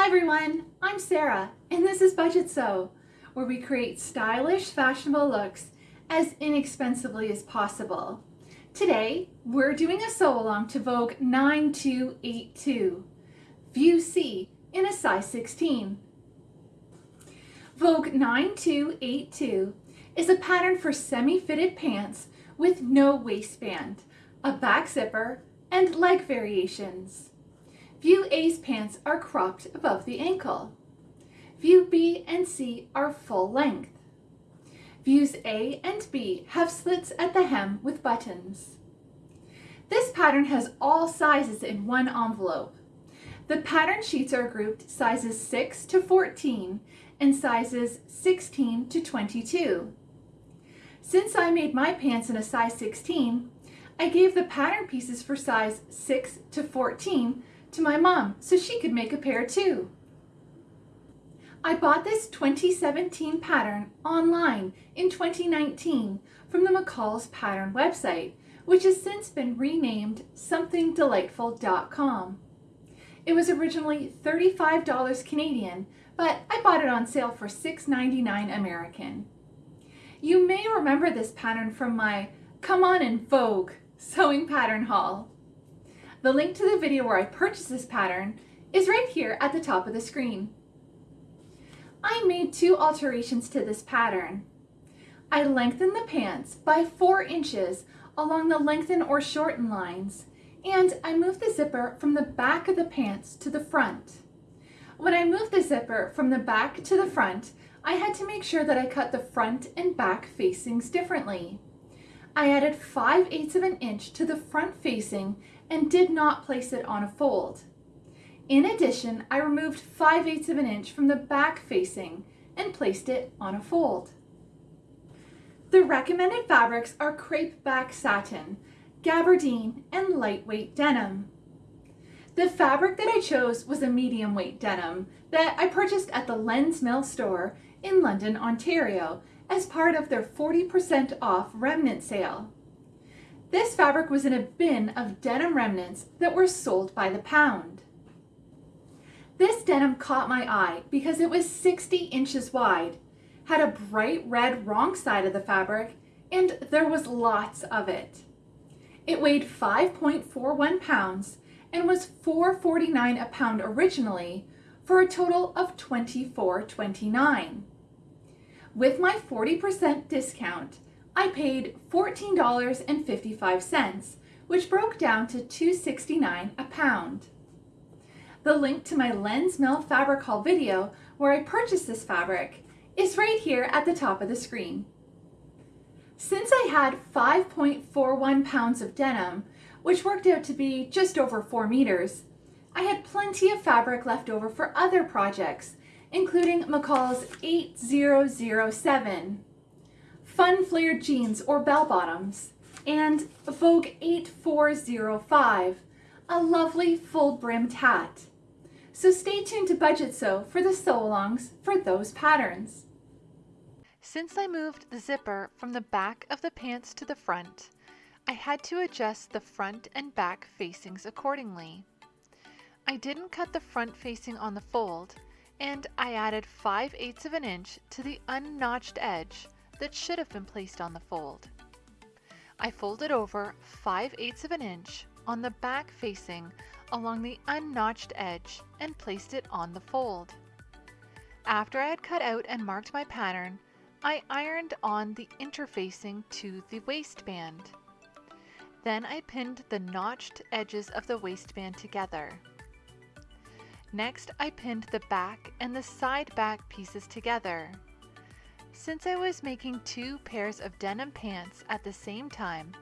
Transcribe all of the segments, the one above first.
Hi everyone, I'm Sarah and this is Budget Sew, where we create stylish, fashionable looks as inexpensively as possible. Today, we're doing a sew along to Vogue 9282, View C in a size 16. Vogue 9282 is a pattern for semi-fitted pants with no waistband, a back zipper, and leg variations. View A's pants are cropped above the ankle. View B and C are full length. Views A and B have slits at the hem with buttons. This pattern has all sizes in one envelope. The pattern sheets are grouped sizes 6 to 14 and sizes 16 to 22. Since I made my pants in a size 16, I gave the pattern pieces for size 6 to 14 to my mom so she could make a pair too. I bought this 2017 pattern online in 2019 from the McCall's Pattern website, which has since been renamed somethingdelightful.com. It was originally $35 Canadian, but I bought it on sale for $6.99 American. You may remember this pattern from my Come On in Vogue sewing pattern haul. The link to the video where I purchased this pattern is right here at the top of the screen. I made two alterations to this pattern. I lengthened the pants by 4 inches along the lengthen or shorten lines and I moved the zipper from the back of the pants to the front. When I moved the zipper from the back to the front, I had to make sure that I cut the front and back facings differently. I added 5 eighths of an inch to the front facing and did not place it on a fold. In addition, I removed 5 eighths of an inch from the back facing and placed it on a fold. The recommended fabrics are crepe back satin, gabardine, and lightweight denim. The fabric that I chose was a medium weight denim that I purchased at the Len's Mill store in London, Ontario as part of their 40% off remnant sale. This fabric was in a bin of denim remnants that were sold by the pound. This denim caught my eye because it was 60 inches wide, had a bright red wrong side of the fabric, and there was lots of it. It weighed 5.41 pounds and was $4.49 a pound originally for a total of $24.29. With my 40% discount, I paid $14.55, which broke down to $2.69 a pound. The link to my Len's Mill fabric haul video where I purchased this fabric is right here at the top of the screen. Since I had 5.41 pounds of denim, which worked out to be just over 4 meters, I had plenty of fabric left over for other projects, including McCall's 8007, fun flared jeans or bell bottoms, and Vogue 8405, a lovely full brimmed hat. So stay tuned to Budget Sew for the sew-alongs for those patterns. Since I moved the zipper from the back of the pants to the front, I had to adjust the front and back facings accordingly. I didn't cut the front facing on the fold, and I added 5 eighths of an inch to the unnotched edge that should have been placed on the fold. I folded over 5 eighths of an inch on the back facing along the unnotched edge and placed it on the fold. After I had cut out and marked my pattern, I ironed on the interfacing to the waistband. Then I pinned the notched edges of the waistband together. Next, I pinned the back and the side back pieces together. Since I was making two pairs of denim pants at the same time,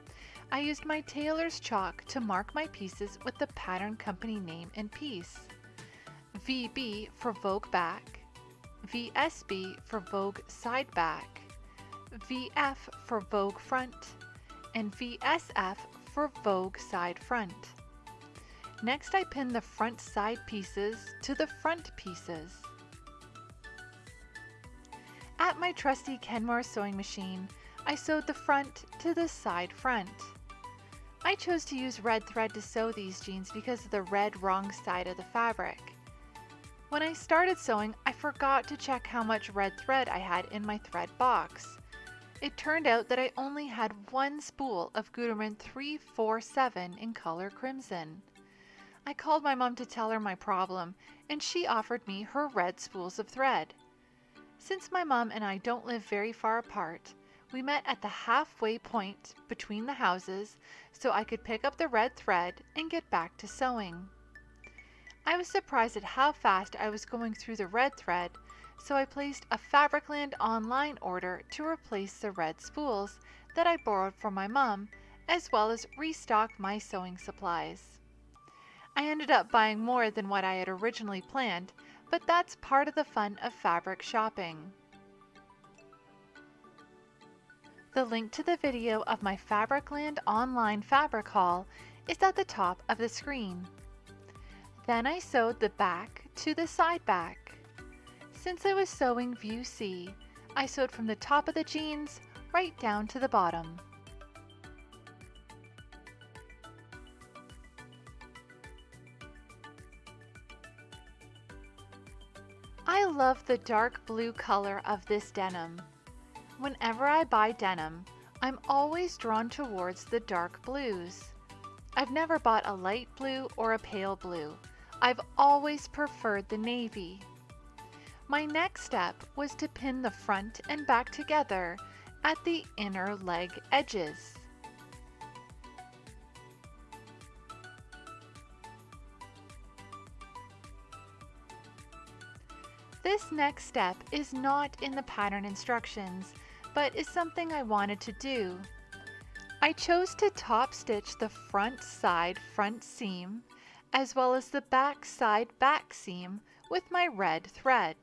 I used my tailor's chalk to mark my pieces with the pattern company name and piece. VB for Vogue back, VSB for Vogue side back, VF for Vogue front, and VSF for Vogue side front. Next I pin the front side pieces to the front pieces. At my trusty Kenmore sewing machine, I sewed the front to the side front. I chose to use red thread to sew these jeans because of the red wrong side of the fabric. When I started sewing, I forgot to check how much red thread I had in my thread box. It turned out that I only had one spool of Gutermann 347 in color crimson. I called my mom to tell her my problem, and she offered me her red spools of thread. Since my mom and I don't live very far apart, we met at the halfway point between the houses so I could pick up the red thread and get back to sewing. I was surprised at how fast I was going through the red thread, so I placed a Fabricland online order to replace the red spools that I borrowed from my mom, as well as restock my sewing supplies. I ended up buying more than what I had originally planned, but that's part of the fun of fabric shopping. The link to the video of my Fabricland online fabric haul is at the top of the screen. Then I sewed the back to the side back. Since I was sewing view C, I sewed from the top of the jeans right down to the bottom. Love the dark blue color of this denim. Whenever I buy denim, I'm always drawn towards the dark blues. I've never bought a light blue or a pale blue. I've always preferred the navy. My next step was to pin the front and back together at the inner leg edges. This next step is not in the pattern instructions, but is something I wanted to do. I chose to top stitch the front side front seam as well as the back side back seam with my red thread.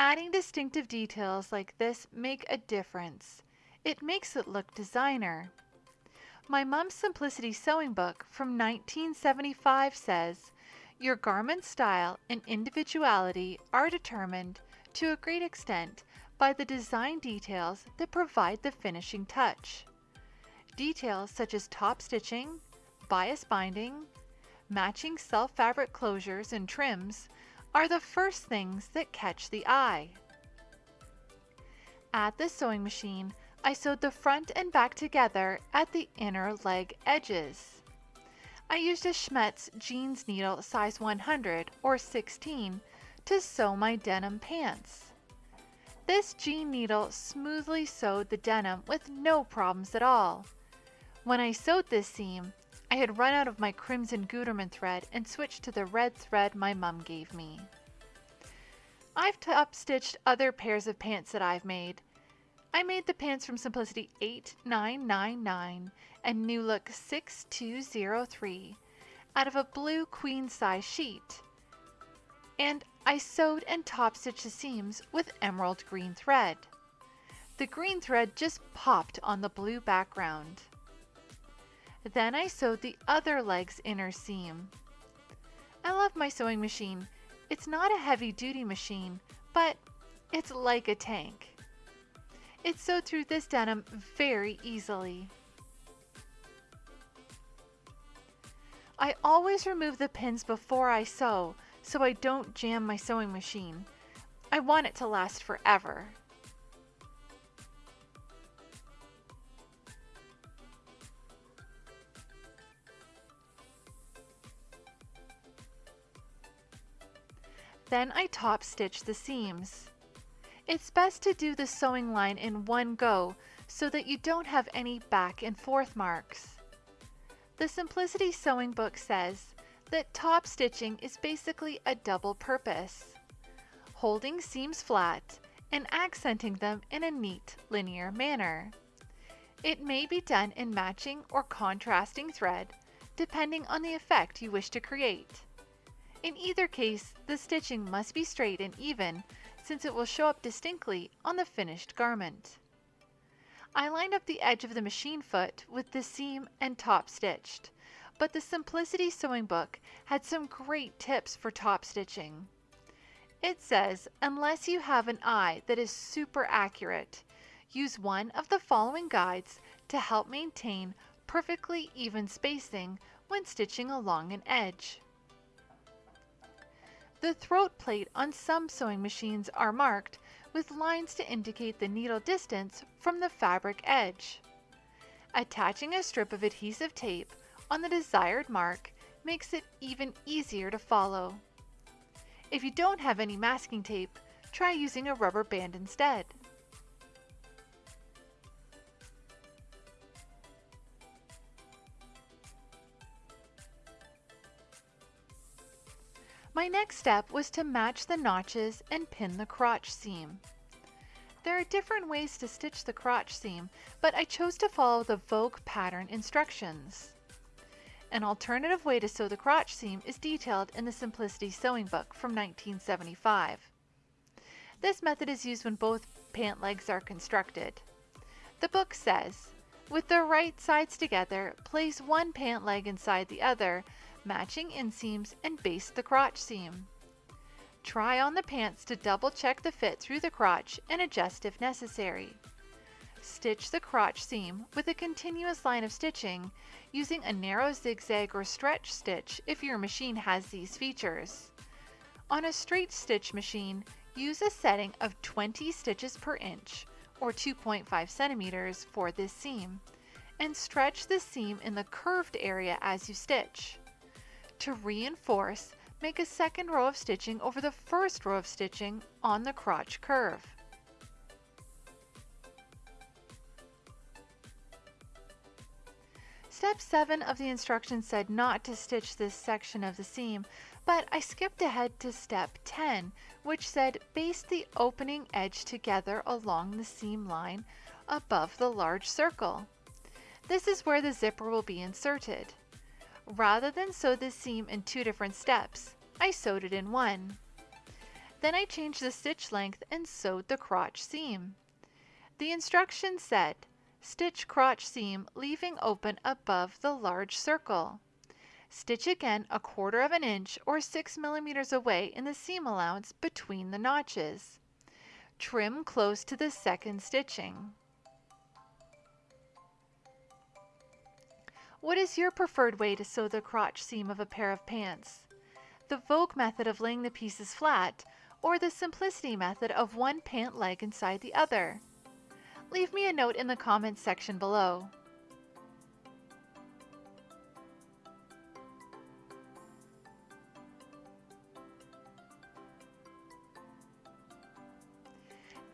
Adding distinctive details like this make a difference. It makes it look designer. My Mom's Simplicity Sewing Book from 1975 says, Your garment style and individuality are determined, to a great extent, by the design details that provide the finishing touch. Details such as top stitching, bias binding, matching self fabric closures and trims are the first things that catch the eye. At the sewing machine, I sewed the front and back together at the inner leg edges. I used a Schmetz jeans needle size 100 or 16 to sew my denim pants. This jean needle smoothly sewed the denim with no problems at all. When I sewed this seam, I had run out of my crimson Gutermann thread and switched to the red thread my mum gave me. I've top stitched other pairs of pants that I've made. I made the pants from Simplicity 8999 and New Look 6203 out of a blue queen size sheet. And I sewed and top stitched the seams with emerald green thread. The green thread just popped on the blue background. Then I sewed the other leg's inner seam. I love my sewing machine. It's not a heavy duty machine, but it's like a tank. It sewed through this denim very easily. I always remove the pins before I sew so I don't jam my sewing machine. I want it to last forever. Then I top stitch the seams. It's best to do the sewing line in one go so that you don't have any back and forth marks. The Simplicity Sewing Book says that top stitching is basically a double purpose, holding seams flat and accenting them in a neat linear manner. It may be done in matching or contrasting thread depending on the effect you wish to create. In either case, the stitching must be straight and even since it will show up distinctly on the finished garment. I lined up the edge of the machine foot with the seam and top stitched, but the Simplicity Sewing Book had some great tips for top stitching. It says, unless you have an eye that is super accurate, use one of the following guides to help maintain perfectly even spacing when stitching along an edge. The throat plate on some sewing machines are marked with lines to indicate the needle distance from the fabric edge. Attaching a strip of adhesive tape on the desired mark makes it even easier to follow. If you don't have any masking tape, try using a rubber band instead. My next step was to match the notches and pin the crotch seam. There are different ways to stitch the crotch seam, but I chose to follow the Vogue pattern instructions. An alternative way to sew the crotch seam is detailed in the Simplicity Sewing Book from 1975. This method is used when both pant legs are constructed. The book says, with the right sides together, place one pant leg inside the other matching inseams, and baste the crotch seam. Try on the pants to double check the fit through the crotch and adjust if necessary. Stitch the crotch seam with a continuous line of stitching using a narrow zigzag or stretch stitch if your machine has these features. On a straight stitch machine, use a setting of 20 stitches per inch or 2.5 centimeters for this seam and stretch the seam in the curved area as you stitch. To reinforce, make a second row of stitching over the first row of stitching on the crotch curve. Step 7 of the instructions said not to stitch this section of the seam, but I skipped ahead to step 10, which said baste the opening edge together along the seam line above the large circle. This is where the zipper will be inserted. Rather than sew the seam in two different steps, I sewed it in one. Then I changed the stitch length and sewed the crotch seam. The instructions said, stitch crotch seam leaving open above the large circle. Stitch again a quarter of an inch or 6 millimeters away in the seam allowance between the notches. Trim close to the second stitching. What is your preferred way to sew the crotch seam of a pair of pants? The Vogue method of laying the pieces flat, or the Simplicity method of one pant leg inside the other? Leave me a note in the comments section below.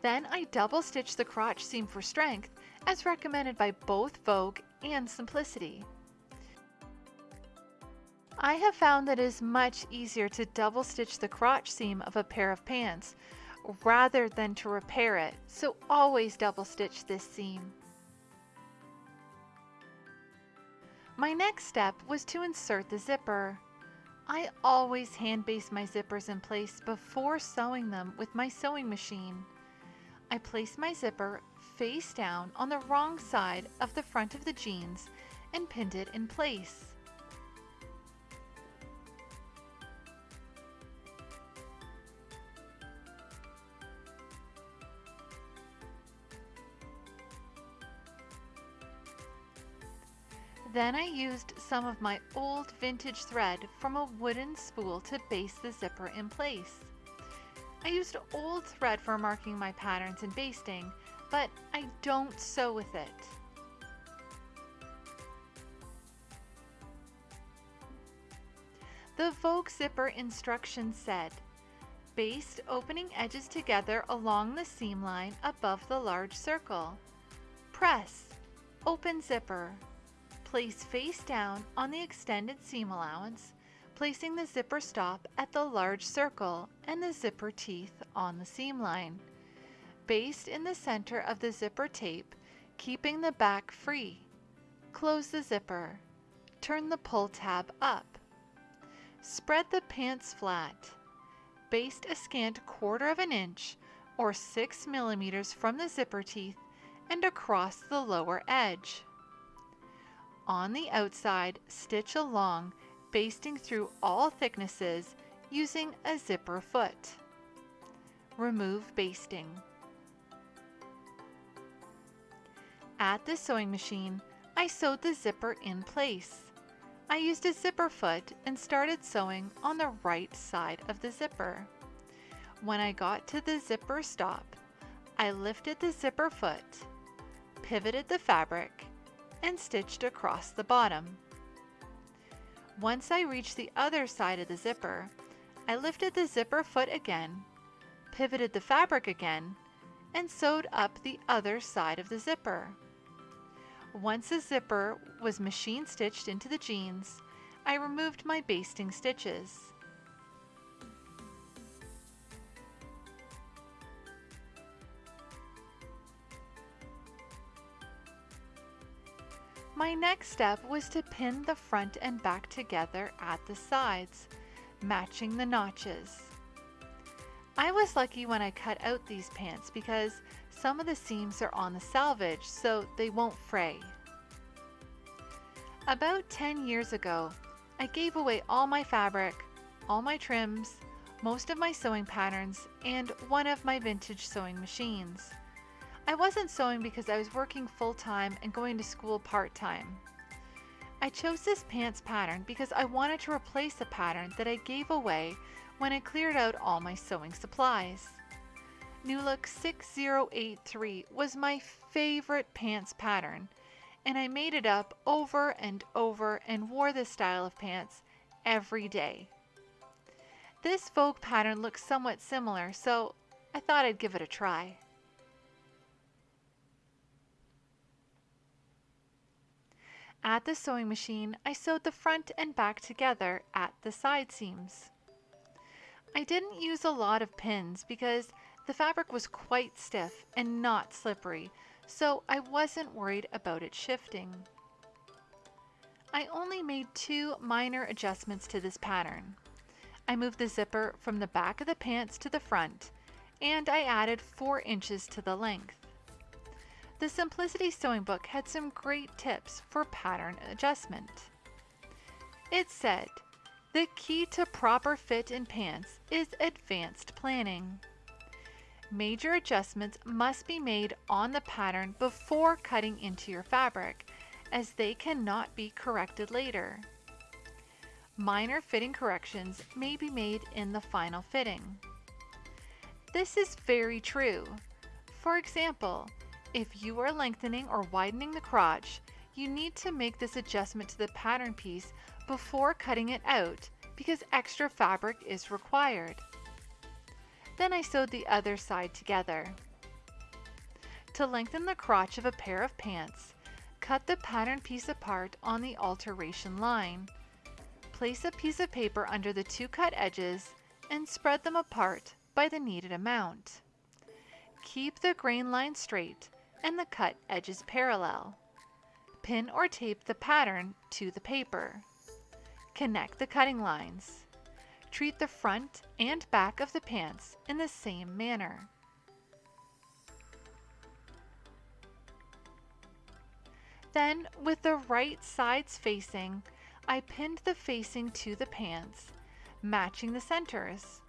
Then I double stitch the crotch seam for strength as recommended by both Vogue and Simplicity. I have found that it is much easier to double stitch the crotch seam of a pair of pants rather than to repair it, so always double stitch this seam. My next step was to insert the zipper. I always hand baste my zippers in place before sewing them with my sewing machine. I place my zipper face down on the wrong side of the front of the jeans and pinned it in place. Then I used some of my old vintage thread from a wooden spool to baste the zipper in place. I used old thread for marking my patterns and basting, but I don't sew with it. The Vogue zipper instructions said, baste opening edges together along the seam line above the large circle. Press, open zipper, Place face down on the extended seam allowance, placing the zipper stop at the large circle and the zipper teeth on the seam line. Baste in the center of the zipper tape, keeping the back free. Close the zipper. Turn the pull tab up. Spread the pants flat. Baste a scant quarter of an inch or 6 millimeters from the zipper teeth and across the lower edge. On the outside, stitch along, basting through all thicknesses using a zipper foot. remove basting. At the sewing machine, I sewed the zipper in place. I used a zipper foot and started sewing on the right side of the zipper. When I got to the zipper stop, I lifted the zipper foot, pivoted the fabric, and stitched across the bottom. Once I reached the other side of the zipper, I lifted the zipper foot again, pivoted the fabric again, and sewed up the other side of the zipper. Once the zipper was machine stitched into the jeans, I removed my basting stitches. My next step was to pin the front and back together at the sides, matching the notches. I was lucky when I cut out these pants because some of the seams are on the salvage so they won't fray. About 10 years ago, I gave away all my fabric, all my trims, most of my sewing patterns, and one of my vintage sewing machines. I wasn't sewing because I was working full time and going to school part time. I chose this pants pattern because I wanted to replace a pattern that I gave away when I cleared out all my sewing supplies. New Look 6083 was my favorite pants pattern, and I made it up over and over and wore this style of pants every day. This Vogue pattern looks somewhat similar, so I thought I'd give it a try. At the sewing machine, I sewed the front and back together at the side seams. I didn't use a lot of pins because the fabric was quite stiff and not slippery, so I wasn't worried about it shifting. I only made two minor adjustments to this pattern. I moved the zipper from the back of the pants to the front, and I added 4 inches to the length. The Simplicity Sewing Book had some great tips for pattern adjustment. It said, the key to proper fit in pants is advanced planning. Major adjustments must be made on the pattern before cutting into your fabric, as they cannot be corrected later. Minor fitting corrections may be made in the final fitting. This is very true. For example, if you are lengthening or widening the crotch, you need to make this adjustment to the pattern piece before cutting it out because extra fabric is required. Then I sewed the other side together. To lengthen the crotch of a pair of pants, cut the pattern piece apart on the alteration line. Place a piece of paper under the two cut edges and spread them apart by the needed amount. Keep the grain line straight and the cut edges parallel. Pin or tape the pattern to the paper. Connect the cutting lines. Treat the front and back of the pants in the same manner. Then, with the right sides facing, I pinned the facing to the pants, matching the centers.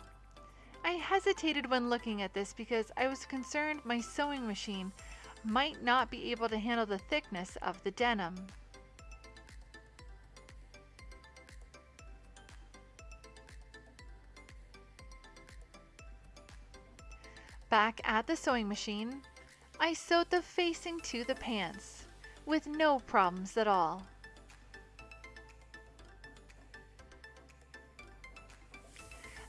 I hesitated when looking at this because I was concerned my sewing machine might not be able to handle the thickness of the denim. Back at the sewing machine, I sewed the facing to the pants with no problems at all.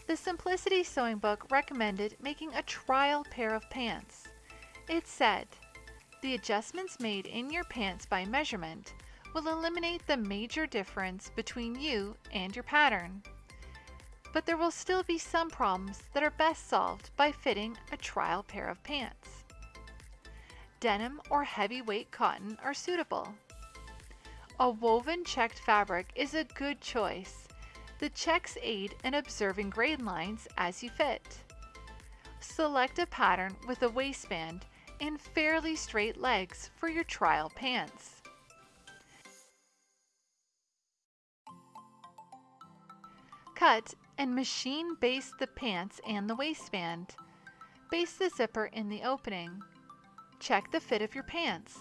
The Simplicity Sewing Book recommended making a trial pair of pants. It said, the adjustments made in your pants by measurement will eliminate the major difference between you and your pattern. But there will still be some problems that are best solved by fitting a trial pair of pants. Denim or heavyweight cotton are suitable. A woven checked fabric is a good choice. The checks aid in observing grain lines as you fit. Select a pattern with a waistband and fairly straight legs for your trial pants. Cut and machine baste the pants and the waistband. baste the zipper in the opening. Check the fit of your pants.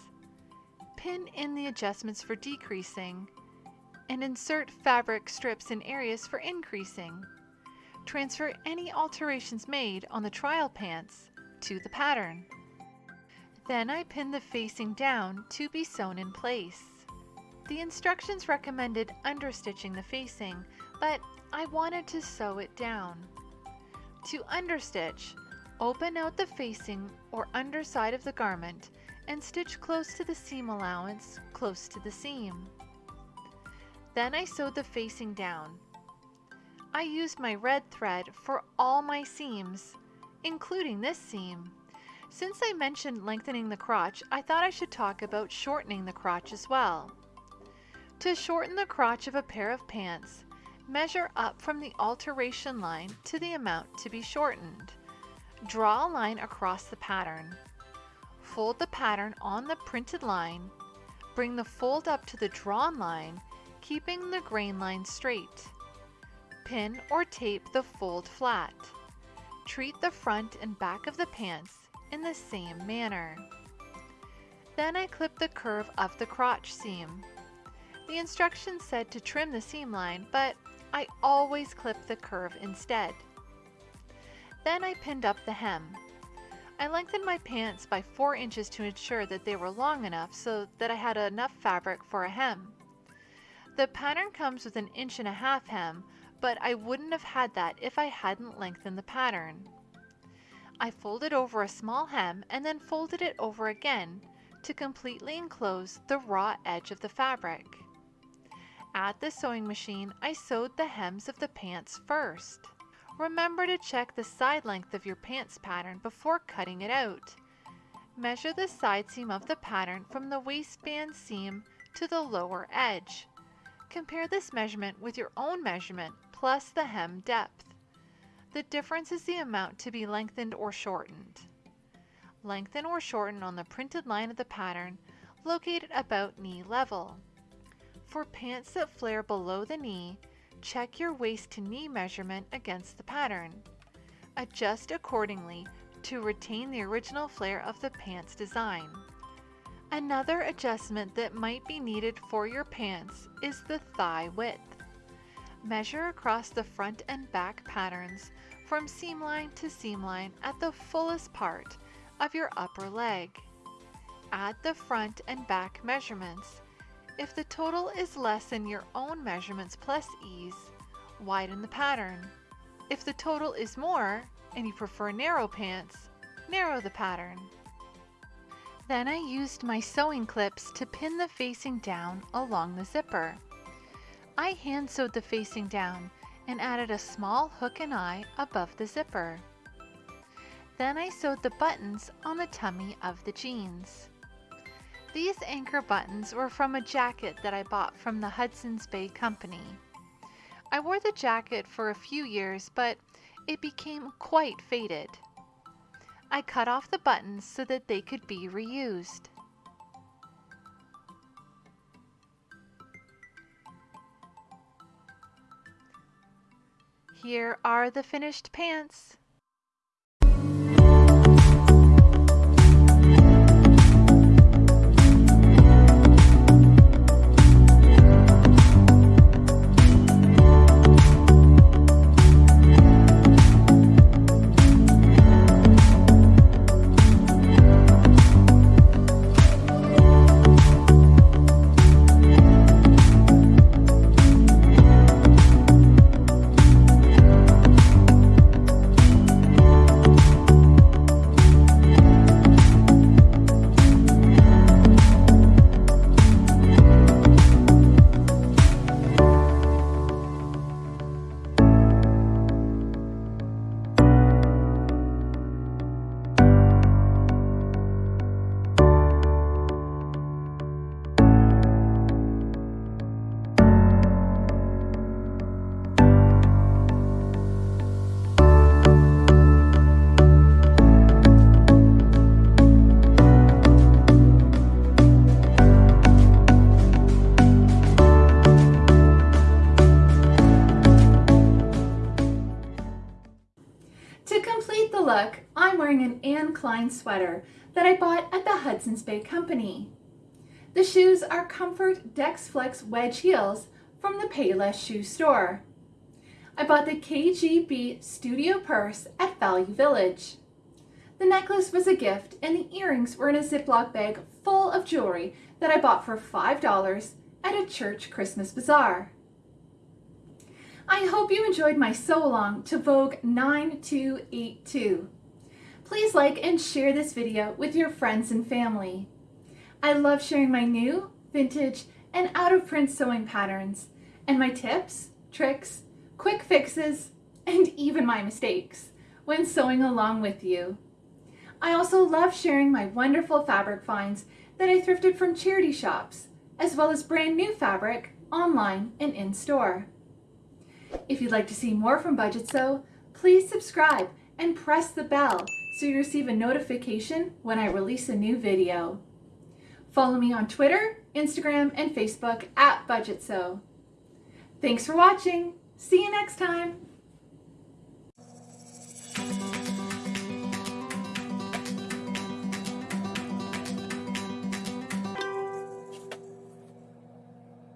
Pin in the adjustments for decreasing and insert fabric strips in areas for increasing. Transfer any alterations made on the trial pants to the pattern. Then I pin the facing down to be sewn in place. The instructions recommended understitching the facing, but I wanted to sew it down. To understitch, open out the facing or underside of the garment and stitch close to the seam allowance, close to the seam. Then I sewed the facing down. I used my red thread for all my seams, including this seam. Since I mentioned lengthening the crotch, I thought I should talk about shortening the crotch as well. To shorten the crotch of a pair of pants, measure up from the alteration line to the amount to be shortened. Draw a line across the pattern. Fold the pattern on the printed line. Bring the fold up to the drawn line, keeping the grain line straight. Pin or tape the fold flat. Treat the front and back of the pants in the same manner. Then I clip the curve of the crotch seam. The instructions said to trim the seam line, but I always clip the curve instead. Then I pinned up the hem. I lengthened my pants by 4 inches to ensure that they were long enough so that I had enough fabric for a hem. The pattern comes with an inch and a half hem, but I wouldn't have had that if I hadn't lengthened the pattern. I folded over a small hem and then folded it over again to completely enclose the raw edge of the fabric. At the sewing machine, I sewed the hems of the pants first. Remember to check the side length of your pants pattern before cutting it out. Measure the side seam of the pattern from the waistband seam to the lower edge. Compare this measurement with your own measurement plus the hem depth. The difference is the amount to be lengthened or shortened. Lengthen or shorten on the printed line of the pattern located about knee level. For pants that flare below the knee, check your waist to knee measurement against the pattern. Adjust accordingly to retain the original flare of the pants design. Another adjustment that might be needed for your pants is the thigh width. Measure across the front and back patterns from seam line to seam line at the fullest part of your upper leg. Add the front and back measurements if the total is less than your own measurements plus ease, widen the pattern. If the total is more, and you prefer narrow pants, narrow the pattern. Then I used my sewing clips to pin the facing down along the zipper. I hand sewed the facing down and added a small hook and eye above the zipper. Then I sewed the buttons on the tummy of the jeans. These anchor buttons were from a jacket that I bought from the Hudson's Bay Company. I wore the jacket for a few years, but it became quite faded. I cut off the buttons so that they could be reused. Here are the finished pants. Klein sweater that I bought at the Hudson's Bay Company. The shoes are Comfort Dex Flex wedge heels from the Payless shoe store. I bought the KGB Studio purse at Value Village. The necklace was a gift and the earrings were in a Ziploc bag full of jewelry that I bought for $5 at a church Christmas bazaar. I hope you enjoyed my sew along to Vogue 9282. Please like and share this video with your friends and family. I love sharing my new, vintage, and out of print sewing patterns, and my tips, tricks, quick fixes, and even my mistakes when sewing along with you. I also love sharing my wonderful fabric finds that I thrifted from charity shops, as well as brand new fabric online and in store. If you'd like to see more from Budget Sew, please subscribe and press the bell so you receive a notification when I release a new video. Follow me on Twitter, Instagram, and Facebook at Budget Sew. Thanks for watching. See you next time.